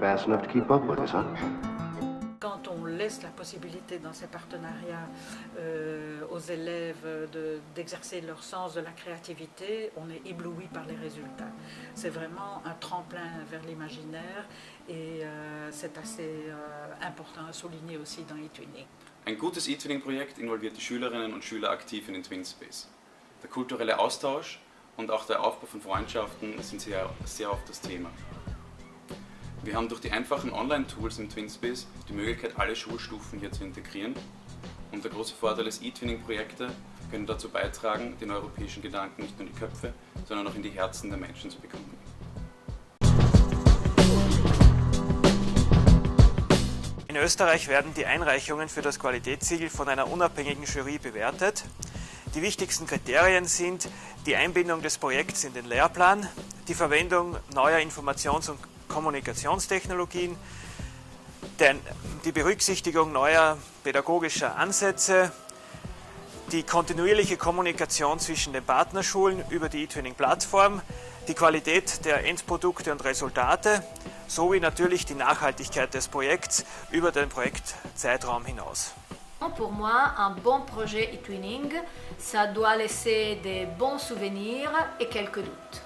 fast enough to keep up with us, huh? Quand on laisse la possibilité dans ces partenariats euh, aux élèves de- d'exercer leur sens de la créativité, on est ébloui par les résultats. C'est vraiment un tremplin vers l'imaginaire et euh, c'est assez euh, important à souligner aussi dans eTwinning. Ein gutes E-Twinning-Projekt involviert die Schülerinnen und Schüler aktiv in den Twin Space. Der kulturelle Austausch und auch der Aufbau von Freundschaften sind sehr, sehr oft das Thema. Wir haben durch die einfachen Online-Tools im TwinSpace die Möglichkeit, alle Schulstufen hier zu integrieren. Und der große Vorteil ist, E-Twinning-Projekte können dazu beitragen, den europäischen Gedanken nicht nur in die Köpfe, sondern auch in die Herzen der Menschen zu bekommen. In Österreich werden die Einreichungen für das Qualitätssiegel von einer unabhängigen Jury bewertet. Die wichtigsten Kriterien sind die Einbindung des Projekts in den Lehrplan, die Verwendung neuer Informations- und Kommunikationstechnologien, die Berücksichtigung neuer pädagogischer Ansätze, die kontinuierliche Kommunikation zwischen den Partnerschulen über die eTwinning-Plattform, die Qualität der Endprodukte und Resultate sowie natürlich die Nachhaltigkeit des Projekts über den Projektzeitraum hinaus. Pour moi, un bon projet e-twinning, ça doit laisser des bons souvenirs et quelques doutes.